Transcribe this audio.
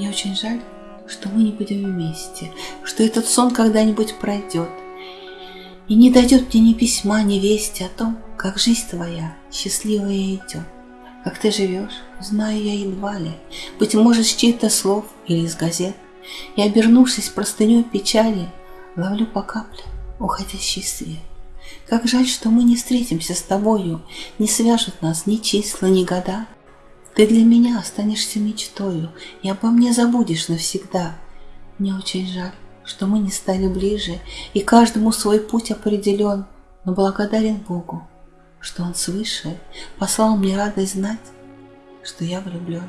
Мне очень жаль, что мы не будем вместе, что этот сон когда-нибудь пройдет. И не дойдет мне ни письма, ни вести о том, как жизнь твоя счастливая идет. Как ты живешь, знаю я едва ли, быть может, с чьих-то слов или из газет. И, обернувшись простыней печали, ловлю по капле уходящий свет. Как жаль, что мы не встретимся с тобою, не свяжут нас ни числа, ни года. Ты для меня останешься мечтою, и обо мне забудешь навсегда. Мне очень жаль, что мы не стали ближе, и каждому свой путь определен, но благодарен Богу, что Он свыше послал мне радость знать, что я влюблен.